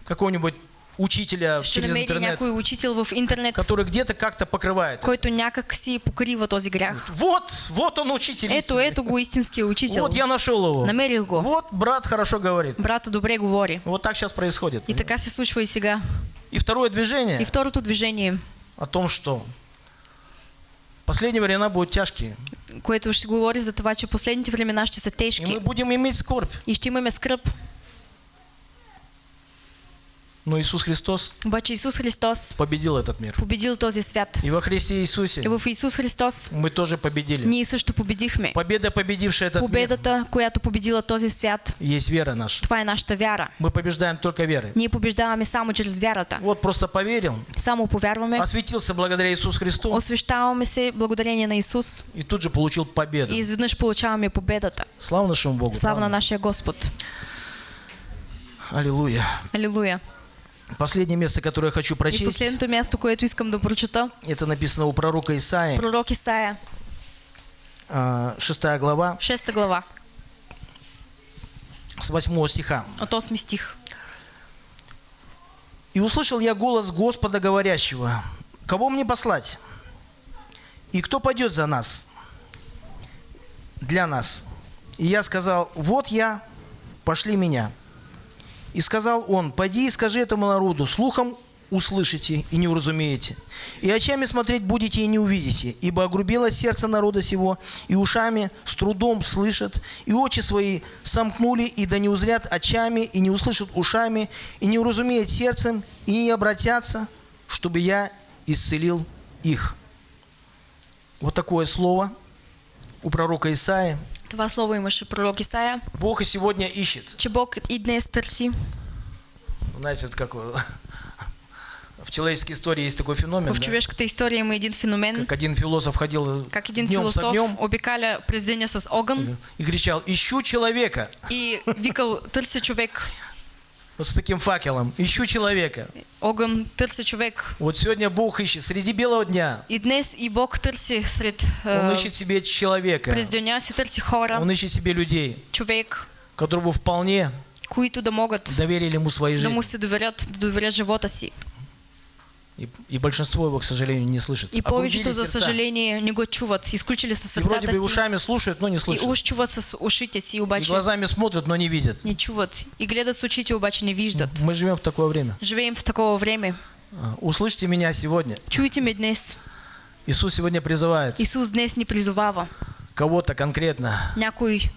какого-нибудь учителя через интернет, интернет, который где-то как-то покрывает. это. който някак си покрива този грях. Вот, вот он учитель. Ето, истины. ето го истинския учител. Вот я нашел его. Намерих го. Вот брат хорошо говорит. Брата добре говори. Вот так сейчас происходит. И така се случва и сега. И второе движение И второто движение, о том, что последние времена будут тяжкие. което ще говори за това, че последните времена ще са И мы тежки. будем иметь скорбь. И ще имаме скръп. Но Иисус Христос Обаче Исус Христос победил этот мир. победил този свят. И во Христе Иисусе И в Исус Христос мы тоже победили. ние също победихме. Победа, победившая этот мир, Победата, която победила този свят, есть вера наша. това е нашата вяра. Мы побеждаем только верой. Ние побеждаваме само чрез вярата. Вот просто поверил, Само повярваме, осветился благодаря Иисусу Христу освещаваме се благодарение на Исус и тут же получил победу. и изведнъж получаваме победата. Слава нашему Богу. Слава на нашия Господ. Аллилуйя. Алилуя. Последнее место, которое я хочу И прочесть, последното място, което искам да прочета, это написано у пророка Исаии, пророк Исаия, а, 6 глава, 6 глава, с 8 стиха. от 8 стих. «И услышал я голос Господа, говорящего, кого мне послать? И кто пойдет за нас? Для нас. И я сказал, вот я, пошли меня. И сказал он, пойди и скажи этому народу, слухом услышите и не уразумеете, и очами смотреть будете и не увидите, ибо огрубело сердце народа сего, и ушами с трудом слышат, и очи свои сомкнули, и да не узрят очами, и не услышат ушами, и не уразумеют сердцем, и не обратятся, чтобы я исцелил их». Вот такое слово у пророка Исаия. Това слово имаше пророк Исаия, Бог и сегодня ищет. че Бог и днес търси. Знаете, вот как *laughs* в человеческой истории есть такой феномен, В да? човешката история има един феномен, как один философ ходил как един днем с философ огнем обикаля през деня с огън и кричал, ищу человека, и викал, търся човек. Вот с таким факелом, ищу человека. Огън търся човек. Вот сегодня Бог ищет среди белого дня, И днес и Бог търси сред Он е, ищет себе человека, през деня си търси хора, Он ищет себе людей, човек, которые бы вполне които да могат доверили Ему свои да му жизни. се доверят, да доверят живота си. И, и большинство его, к сожалению, не слышит. И повечето, за сердца. съжаление, не го чуват. Изключили са И вроде бы ушами слушают, но не И слышат. уж чуват с ушите си, И глазами смотрят, но не видят. не чуват. И гледат с очите, обаче не виждат. Мы живем в такое время. Живеем в такова време. А, Услышьте меня сегодня. Чуйте ме днес. Иисус сегодня призывает Исус днес ни призовава кого-то конкретно някой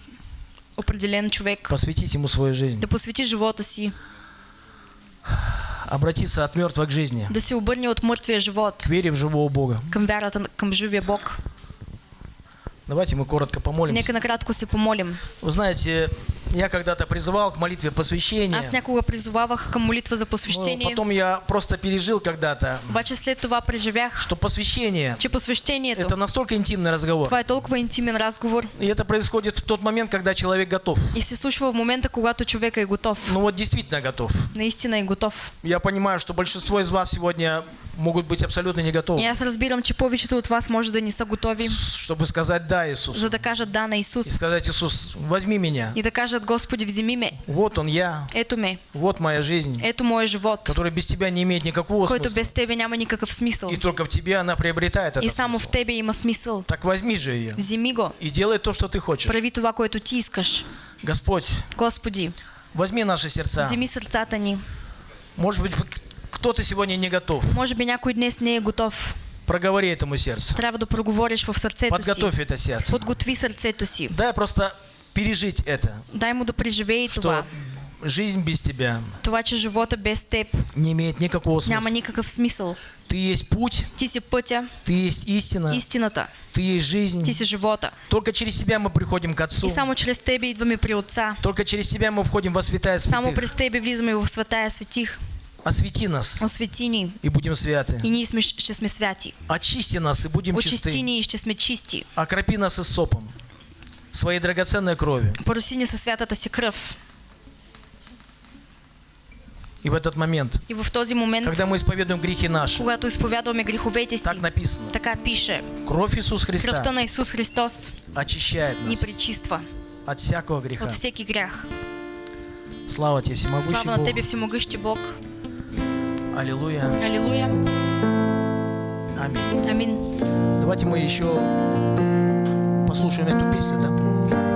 определен човек посвятить Ему свою жизнь, да посвети живота си, обратиться от мертвых к жизни, да се обърне от мъртвия живот к вере в живого Бога. към вярата към живия Бог. Давайте мы коротко помолимся. Нека накратко се помолим. Вы знаете, я когда-то призывал к молитве посвящения, Аз някога призовавах към молитва за но посвещение, потом я просто пережил когда-то, обаче след това преживях, что посвящение че – это посвещението настолько интимный разговор. това е толкова интимен разговор И это происходит в тот момент, когда человек готов. и се случва в момента, когато човека е готов. Ну вот действительно готов. Наистина е готов. Я понимаю, что большинство из вас сегодня могут быть абсолютно не готовы, И аз разбирам, че повечето от вас може да не са готови, чтобы сказать «да, Иисус». за да кажат да на И Исус сказать «Иисус, возьми меня, и да кажат кажат, Господи, вземи ме. Вот он я, Ето ме. вот моя жизнь, Ето моят живот, которая без тебя не имеет никакого който смысла. без Тебе няма никакъв смисъл. И только в тебе она приобретает И этот само в смысл. Тебе има смисъл. Так возьми же ее Вземи го. и делай то, что ты хочешь. Прави това, което Ти искаш. Господь, Господи, возьми наши сердца. вземи сърцата ни. Может быть, кто-то сегодня не готов. Може би някой днес не е готов. Проговори этому сердцу. Трябва да проговориш в сърцето си. Подготовь это сердце. Подготви сърцето си. Дай просто пережить это, Дай му да преживее что това. жизнь без тебя Това, че живота без теб не имеет никакого няма смысла. никакъв смисъл. Ты есть путь, Ти си пътя, ты есть истина, истината, ты есть жизнь. ти си живота. Только через тебя мы приходим к Отцу. И само чрез тебе идваме при Отца. Только через тебя мы входим во святая Само святых. през тебе влизаме в святая светих. Освети нас, Освети ни и будем святы. и ние сме, ще сме святи. Очисти нас, и будем Очисти чисты. ни и ще сме чисти. Окропи нас и сопом своей драгоценной крови. Пороси ни със святата си кръв. И в этот момент, И в този момент, когда мы исповедуем грехи наши, когато изповядваме греховете си, так написано, така пише. кровь Кръвта Христа на Исус Христос очищает ни нас пречиства от всякого греха. от всеки грях. Слава тебе, всемогущий Слава Бог. Тебе, всемогъщи Бог. Аллилуйя. Алилуя. Аминь. Амин. Давайте мы еще послушаем эту песню, да?